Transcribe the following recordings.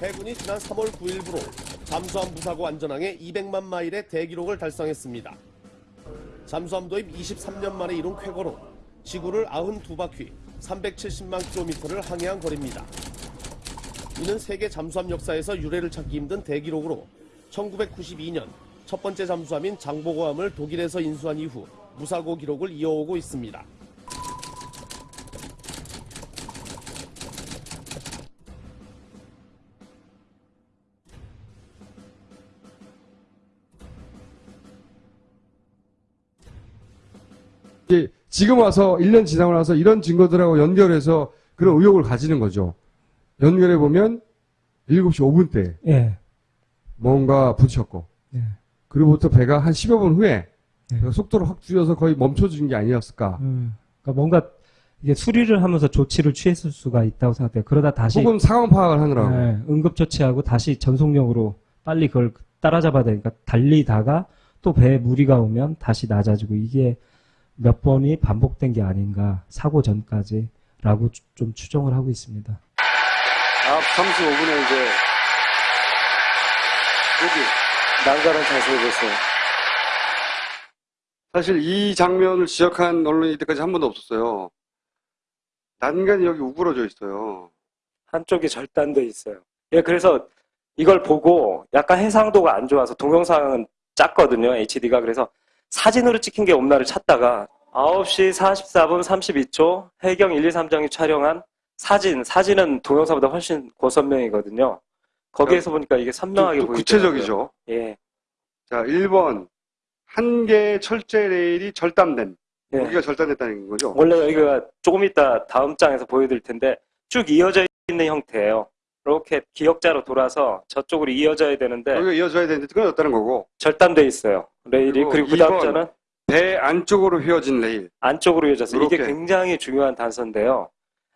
해군이 지난 3월 9일부로 잠수함 부사고 안전항에 200만 마일의 대기록을 달성했습니다. 잠수함 도입 23년 만에 이룬 쾌거로 지구를 92바퀴 370만 킬로미터를 항해한 거리입니다. 이는 세계 잠수함 역사에서 유례를 찾기 힘든 대기록으로 1992년 첫 번째 잠수함인 장보고함을 독일에서 인수한 이후 무사고 기록을 이어오고 있습니다. 지금 와서 1년 지나고 나서 이런 증거들하고 연결해서 그런 의혹을 가지는 거죠. 연결해 보면 7시 5분 때 예. 뭔가 부딪혔고 예. 그리고부터 배가 한 10여 분 후에 네. 배가 속도를 확 줄여서 거의 멈춰진 게 아니었을까. 음, 그러니까 뭔가 이게 수리를 하면서 조치를 취했을 수가 있다고 생각돼요. 그러다 다시 혹은 상황 파악을 하느라고. 예, 응급 조치하고 다시 전속력으로 빨리 그걸 따라잡아야 되니까 달리다가 또 배에 무리가 오면 다시 낮아지고 이게 몇 번이 반복된 게 아닌가 사고 전까지라고 추- 좀 추정을 하고 있습니다. 앞 35분에 이제 여기 난간을 자세히 보세요. 사실 이 장면을 지적한 언론이 이때까지 한 번도 없었어요. 난간이 여기 우그러져 있어요. 한쪽이 절단돼 있어요. 예, 그래서 이걸 보고 약간 해상도가 안 좋아서 동영상은 작거든요, HD가. 그래서 사진으로 찍힌 게 없나를 찾다가 9시 44분 32초 해경 1, 2, 3장이 촬영한 사진, 사진은 동영상보다 훨씬 고선명이거든요. 거기에서 보니까 이게 선명하게 보이더라고요. 구체적이죠. 예. 자, 1번. 한 개의 철제 레일이 절단된. 예. 여기가 절단됐다는 거죠. 원래 여기가 조금 이따 다음 장에서 보여드릴 텐데 쭉 이어져 있는 형태예요. 이렇게 기역자로 돌아서 저쪽으로 이어져야 되는데 여기가 이어져야 되는데 끊어졌다는 거고. 절단돼 있어요. 레일이. 그리고 그리고 그 다음 자는 배 안쪽으로 휘어진 레일. 안쪽으로 이어져서 이게. 굉장히 중요한 단서인데요.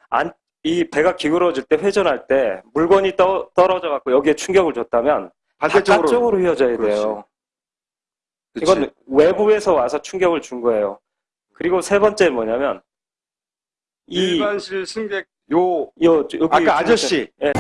안, 이 배가 기울어질 때 회전할 때 물건이 떠, 떨어져 갖고 여기에 충격을 줬다면 반대쪽으로. 바깥쪽으로 휘어져야 그렇지. 돼요. 그치. 이건 외부에서 와서 충격을 준 거예요. 그리고 세 번째 뭐냐면 이 일반실 승객 요 요, 여기 아까 아저씨 예.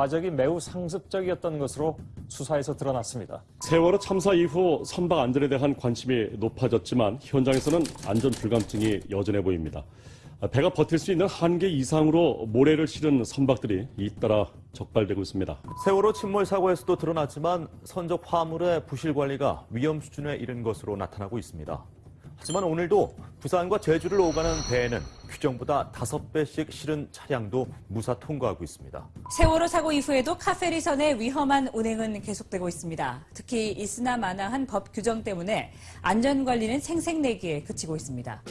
과정이 매우 상습적이었던 것으로 수사에서 드러났습니다. 세월호 참사 이후 선박 안전에 대한 관심이 높아졌지만 현장에서는 안전 불감증이 여전해 보입니다. 배가 버틸 수 있는 한계 이상으로 모래를 실은 선박들이 잇따라 적발되고 있습니다. 세월호 침몰 사고에서도 드러났지만 선적 화물의 부실 관리가 위험 수준에 이른 것으로 나타나고 있습니다. 하지만 오늘도 부산과 제주를 오가는 배에는 규정보다 5배씩 실은 차량도 무사 통과하고 있습니다. 세월호 사고 이후에도 카페리선의 위험한 운행은 계속되고 있습니다. 특히 이스나마나한 법 규정 때문에 안전관리는 생색내기에 그치고 있습니다.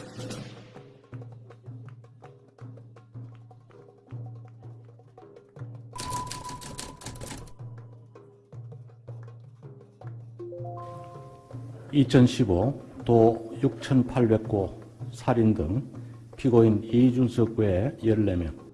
(2015) 도 6,800고 살인 등 피고인 이준석 외 14명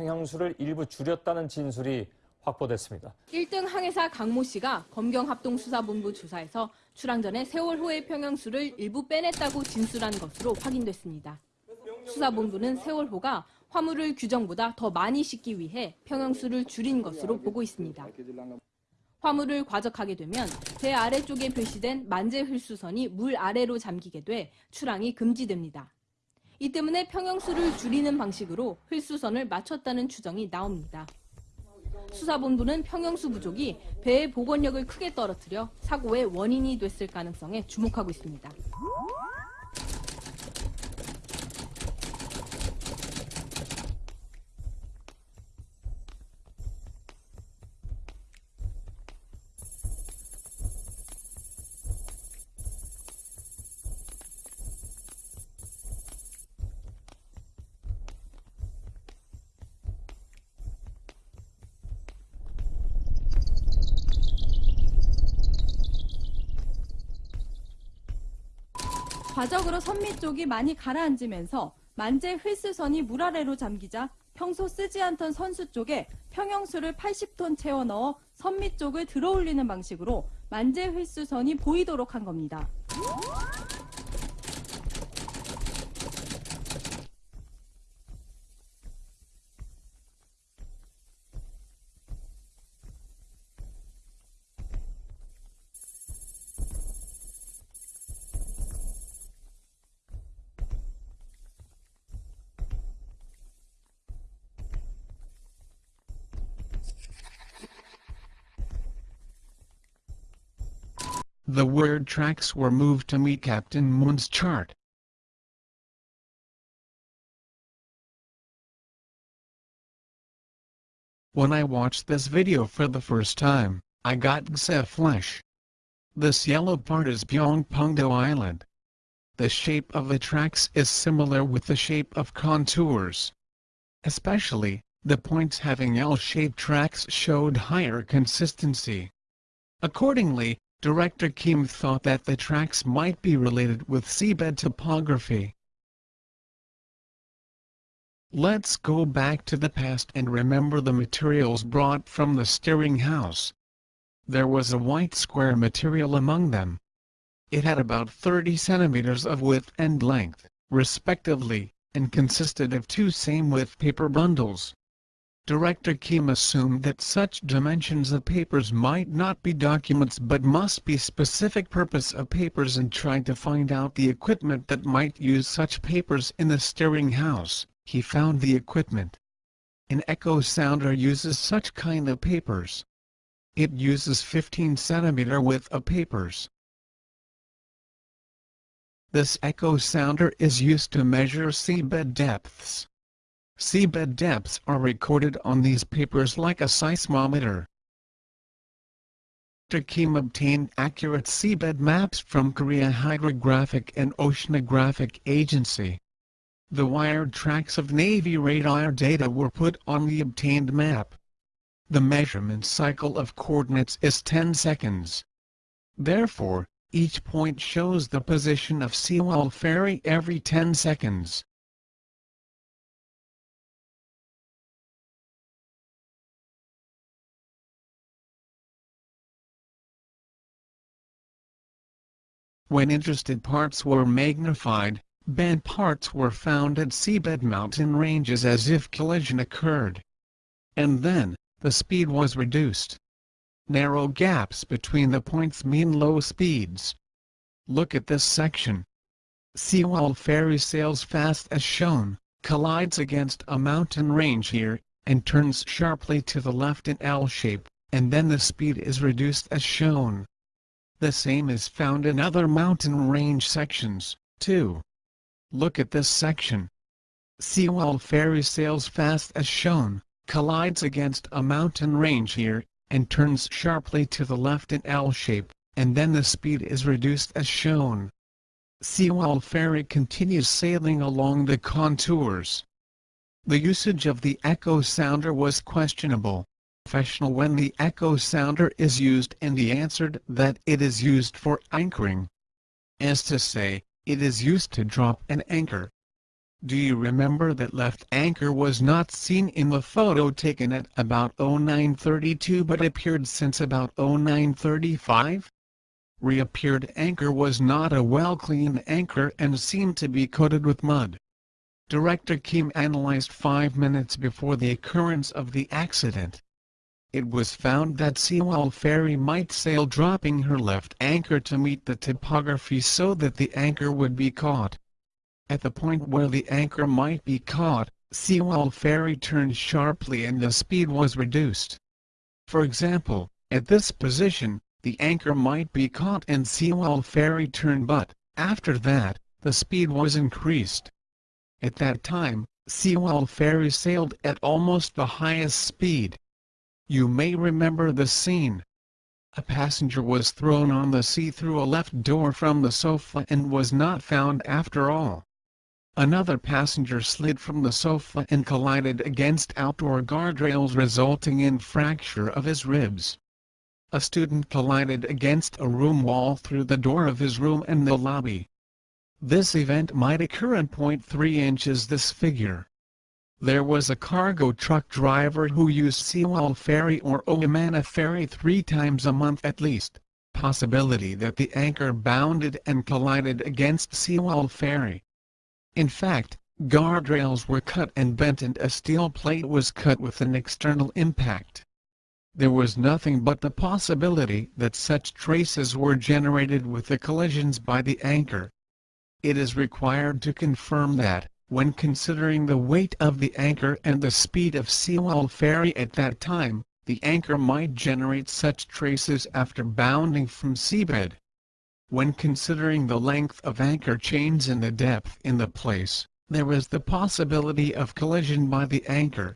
평형수를 일부 줄였다는 진술이 확보됐습니다. 1등 항해사 강모 씨가 검경합동수사본부 조사에서 출항 전에 세월호의 평형수를 일부 빼냈다고 진술한 것으로 확인됐습니다. 수사본부는 세월호가 화물을 규정보다 더 많이 싣기 위해 평형수를 줄인 것으로 보고 있습니다. 화물을 과적하게 되면 배 아래쪽에 표시된 만재 흘수선이 물 아래로 잠기게 돼 출항이 금지됩니다. 이 때문에 평형수를 줄이는 방식으로 흘수선을 맞췄다는 추정이 나옵니다. 수사본부는 평형수 부족이 배의 복원력을 크게 떨어뜨려 사고의 원인이 됐을 가능성에 주목하고 있습니다. 과적으로 선미 쪽이 많이 가라앉으면서 만재 휠스선이 물 아래로 잠기자 평소 쓰지 않던 선수 쪽에 평형수를 80톤 채워 넣어 선미 쪽을 들어올리는 방식으로 만재 휠스선이 보이도록 한 겁니다. The word tracks were moved to meet Captain Moon's chart. When I watched this video for the first time, I got Xe uh, flesh. This yellow part is Byongpungdo Island. The shape of the tracks is similar with the shape of contours. Especially, the points having L-shaped tracks showed higher consistency. Accordingly, Director Kim thought that the tracks might be related with seabed topography. Let's go back to the past and remember the materials brought from the steering house. There was a white square material among them. It had about 30 centimeters of width and length, respectively, and consisted of two same-width paper bundles. Director Kim assumed that such dimensions of papers might not be documents but must be specific purpose of papers and tried to find out the equipment that might use such papers in the steering house. He found the equipment. An echo sounder uses such kind of papers. It uses 15 centimeter width of papers. This echo sounder is used to measure seabed depths. Seabed depths are recorded on these papers like a seismometer. Dr. Kim obtained accurate seabed maps from Korea Hydrographic and Oceanographic Agency. The wired tracks of Navy radar data were put on the obtained map. The measurement cycle of coordinates is 10 seconds. Therefore, each point shows the position of Sewol Ferry every 10 seconds. When interested parts were magnified, bent parts were found at seabed mountain ranges as if collision occurred. And then, the speed was reduced. Narrow gaps between the points mean low speeds. Look at this section. Sewol ferry sails fast as shown, collides against a mountain range here, and turns sharply to the left in L shape, and then the speed is reduced as shown. The same is found in other mountain range sections, too. Look at this section. Sewol ferry sails fast as shown, collides against a mountain range here, and turns sharply to the left in L shape, and then the speed is reduced as shown. Sewol ferry continues sailing along the contours. The usage of the echo sounder was questionable. Professional when the echo sounder is used and he answered that it is used for anchoring. As to say, it is used to drop an anchor. Do you remember that left anchor was not seen in the photo taken at about 0932 but appeared since about 0935? Reappeared anchor was not a well-cleaned anchor and seemed to be coated with mud. Director Kim analyzed five minutes before the occurrence of the accident. It was found that Sewol Ferry might sail dropping her left anchor to meet the topography so that the anchor would be caught. At the point where the anchor might be caught, Sewol Ferry turned sharply and the speed was reduced. For example, at this position, the anchor might be caught and Sewol Ferry turned but, after that, the speed was increased. At that time, Sewol Ferry sailed at almost the highest speed. You may remember the scene. A passenger was thrown on the sea through a left door from the sofa and was not found after all. Another passenger slid from the sofa and collided against outdoor guardrails resulting in fracture of his ribs. A student collided against a room wall through the door of his room in the lobby. This event might occur in 0.3 inches this figure. There was a cargo truck driver who used Sewol Ferry or Ohamana Ferry three times a month at least. Possibility that the anchor bounded and collided against Sewol Ferry. In fact, guardrails were cut and bent and a steel plate was cut with an external impact. There was nothing but the possibility that such traces were generated with the collisions by the anchor. It is required to confirm that, when considering the weight of the anchor and the speed of Sewol Ferry at that time, the anchor might generate such traces after bounding from seabed. When considering the length of anchor chains and the depth in the place, there is the possibility of collision by the anchor.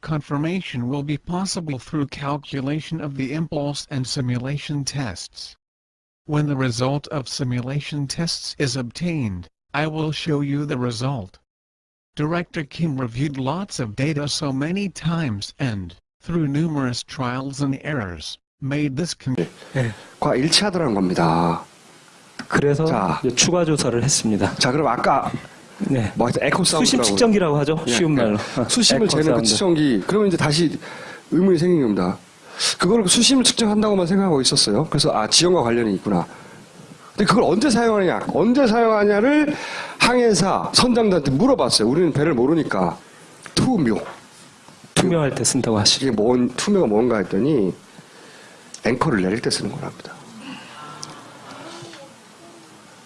Confirmation will be possible through calculation of the impulse and simulation tests. When the result of simulation tests is obtained, I will show you the result. Director Kim reviewed lots of data so many times and, through numerous trials and errors, made this con- 과 일치하더라는 겁니다. 그래서 자. 이제 추가 조사를 했습니다. 자, 그럼 아까 네. 뭐 에코 사운드 수심 측정기라고 하죠. 쉬운 말로. 수심을 에코 재는 그 사운드. 측정기. 그러면 이제 다시 의문이 생긴 겁니다. 그걸 수심을 측정한다고만 생각하고 있었어요. 그래서 아 지형과 관련이 있구나. 근데 그걸 언제 사용하느냐, 언제 사용하냐를 항해사 선장들한테 물어봤어요. 우리는 배를 모르니까 투묘, 투 투명할 때 쓴다고 하시죠. 이게 뭔 투명가 뭔가 했더니 앵커를 내릴 때 쓰는 거랍니다.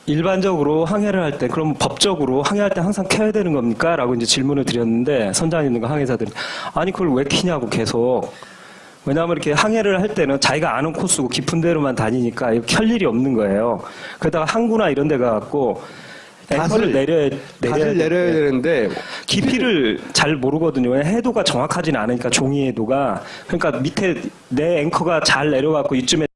일반적으로 항해를 할 때, 그럼 법적으로 항해할 때 항상 켜야 되는 겁니까? 라고 이제 질문을 드렸는데, 선장님과 항해사들이, 아니, 그걸 왜 키냐고 계속. 왜냐하면 이렇게 항해를 할 때는 자기가 아는 코스고 깊은 데로만 다니니까 켤 일이 없는 거예요. 그러다가 항구나 이런 데 가갖고, 앵커를 내려야, 닷을 내려야 되는데, 깊이를 잘 모르거든요. 해도가 정확하지는 않으니까 종이 해도가. 그러니까 밑에 내 앵커가 잘 내려갖고 이쯤에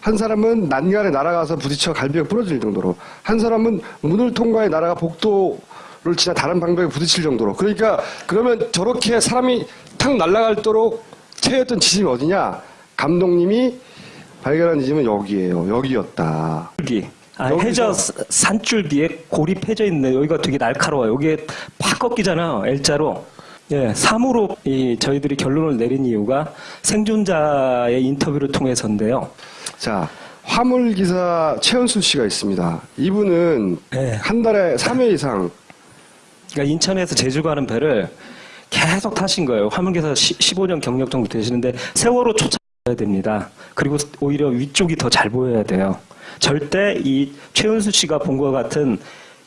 한 사람은 난간에 날아가서 부딪혀 갈비가 부러질 정도로, 한 사람은 문을 통과해 날아가 복도 를 지나 다른 방벽에 부딪힐 정도로. 그러니까 그러면 저렇게 사람이 탁 날아갈도록 채였던 지점이 어디냐? 감독님이 발견한 지점은 여기예요. 여기였다. 줄기. 아, 해저 사- 산줄기에 고립해져 있는 여기가 되게 날카로워요. 여기에 팍 꺾이잖아요. L자로. 예, 3으로 이 저희들이 결론을 내린 이유가 생존자의 인터뷰를 통해서인데요. 자, 화물 기사 최은수 씨가 있습니다. 이분은 한 달에 3회 이상 그러니까 인천에서 제주 가는 배를 계속 타신 거예요. 화물기사 15년 경력 정도 되시는데 세월호 쫓아야 됩니다. 그리고 오히려 위쪽이 더 잘 보여야 돼요. 절대 이 최은수 씨가 본 것 같은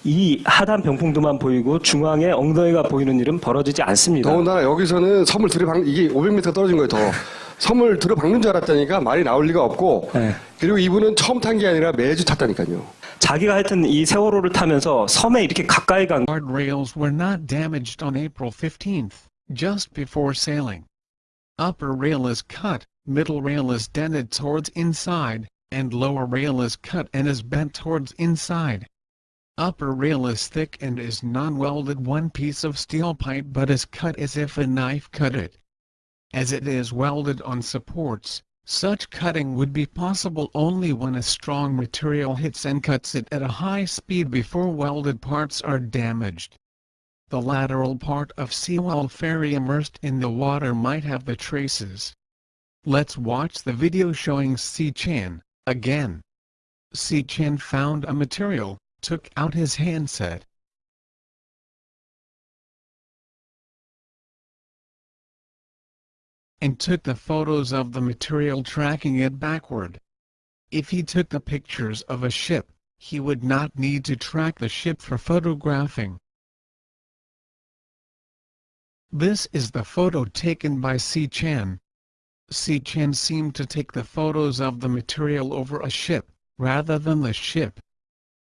이 하단 병풍도만 보이고 중앙에 엉덩이가 보이는 일은 벌어지지 않습니다. 더군다나 여기서는 섬을 들이박 이게 500m 떨어진 거예요. 더 섬을 들어박는 줄 알았다니까 말이 나올 리가 없고 그리고 이분은 처음 탄 게 아니라 매주 탔다니까요. 자기가 하여튼 이 세월호를 타면서 섬에 이렇게 가까이 간 Guardrails were not damaged on April 15th, just before sailing. Upper rail is cut, middle rail is dented towards inside, and lower rail is cut and is bent towards inside. Upper rail is thick and is non-welded one piece of steel pipe but is cut as if a knife cut it. As it is welded on supports, such cutting would be possible only when a strong material hits and cuts it at a high speed before welded parts are damaged. The lateral part of Sewol Ferry immersed in the water might have the traces. Let's watch the video showing Si Chan, again. Si Chan found a material, took out his handset, and took the photos of the material tracking it backward. If he took the pictures of a ship, he would not need to track the ship for photographing. This is the photo taken by Si Chan. Si Chan seemed to take the photos of the material over a ship, rather than the ship.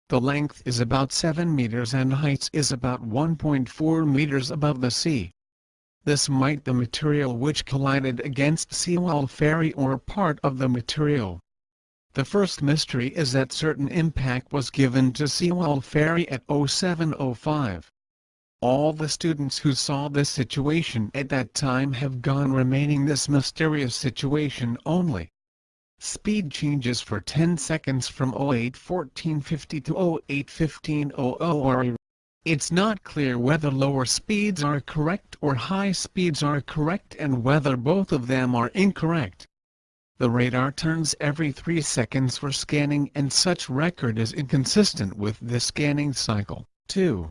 The length is about 7 meters and height is about 1.4 meters above the sea. This might the material which collided against Sewol Ferry or part of the material. The first mystery is that certain impact was given to Sewol Ferry at 0705. All the students who saw this situation at that time have gone remaining this mysterious situation only. Speed changes for 10 seconds from 081450 to 081500 are it's not clear whether lower speeds are correct or high speeds are correct and whether both of them are incorrect. The radar turns every 3 seconds for scanning and such record is inconsistent with the scanning cycle. 2.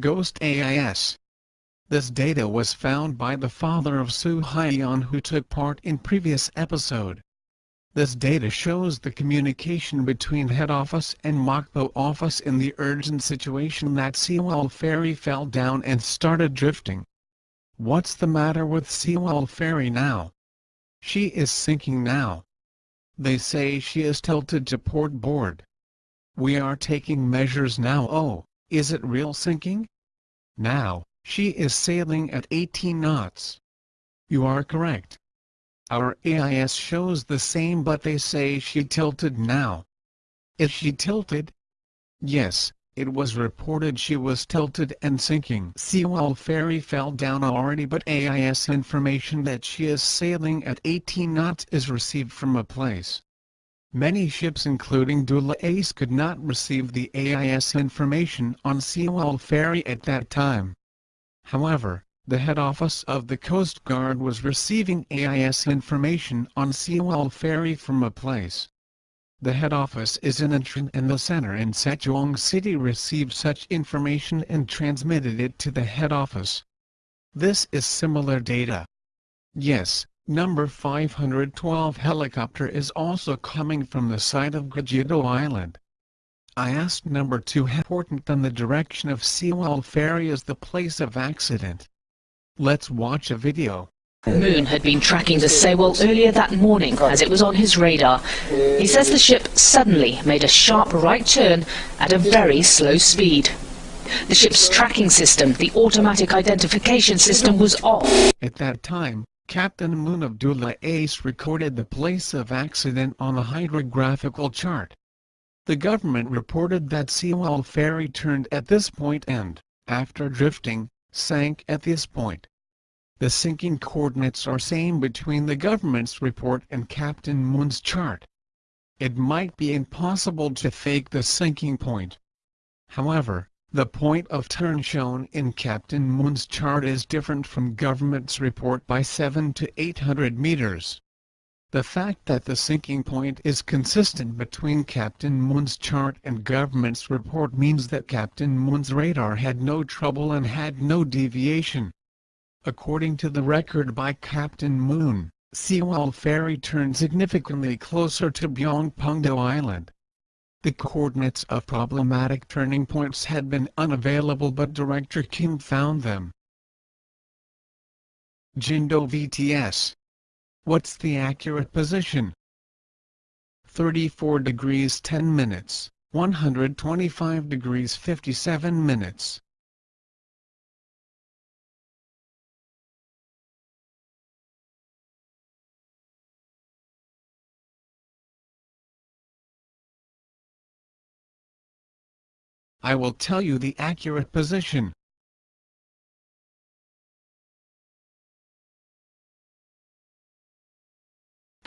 Ghost AIS This data was found by the father of Su Haiyan who took part in previous episode. This data shows the communication between head office and Mokpo office in the urgent situation that Sewol Ferry fell down and started drifting. What's the matter with Sewol Ferry now? She is sinking now. They say she is tilted to port board. We are taking measures now oh, is it real sinking? Now, she is sailing at 18 knots. You are correct. Our AIS shows the same but they say she tilted now. Is she tilted? Yes, it was reported she was tilted and sinking. Sewol Ferry fell down already but AIS information that she is sailing at 18 knots is received from a place. Many ships including Doola Ace could not receive the AIS information on Sewol Ferry at that time. However, the head office of the Coast Guard was receiving AIS information on Sewol Ferry from a place. The head office is in Intran and the center in Sejong City received such information and transmitted it to the head office. This is similar data. Yes, number 512 helicopter is also coming from the side of Gageodo Island. I asked number 2 how important than the direction of Sewol Ferry is the place of accident. Let's watch a video. Moon had been tracking the Sewol earlier that morning as it was on his radar. He says the ship suddenly made a sharp right turn at a very slow speed. The ship's tracking system, the automatic identification system, was off. At that time, Captain Moon Abdullah Ace recorded the place of accident on a hydrographical chart. The government reported that Sewol Ferry turned at this point and, after drifting, sank at this point. The sinking coordinates are same between the government's report and Captain Moon's chart. It might be impossible to fake the sinking point. However, the point of turn shown in Captain Moon's chart is different from government's report by 7 to 800 meters. The fact that the sinking point is consistent between Captain Moon's chart and government's report means that Captain Moon's radar had no trouble and had no deviation. According to the record by Captain Moon, Sewol Ferry turned significantly closer to Byongpungdo Island. The coordinates of problematic turning points had been unavailable but Director Kim found them. Jindo VTS. What's the accurate position? 34 degrees 10 minutes, 125 degrees 57 minutes. I will tell you the accurate position.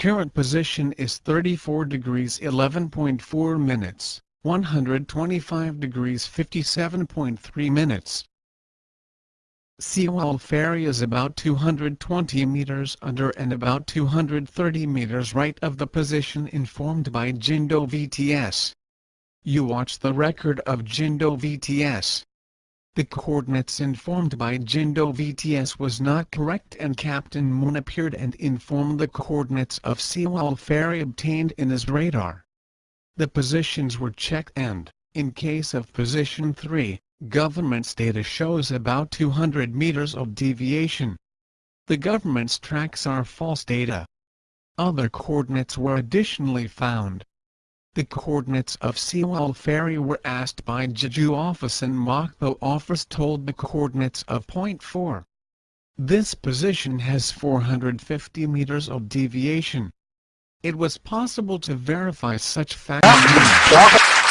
Current position is 34 degrees 11.4 minutes, 125 degrees 57.3 minutes. Sewol Ferry is about 220 meters under and about 230 meters right of the position informed by Jindo VTS. You watch the record of Jindo VTS. The coordinates informed by Jindo VTS was not correct and Captain Moon appeared and informed the coordinates of Sewol Ferry obtained in his radar. The positions were checked and, in case of position 3, government's data shows about 200 meters of deviation. The government's tracks are false data. Other coordinates were additionally found. The coordinates of Sewol Ferry were asked by Jeju office and Mokpo office told the coordinates of point 4. This position has 450 meters of deviation. It was possible to verify such facts. Ah!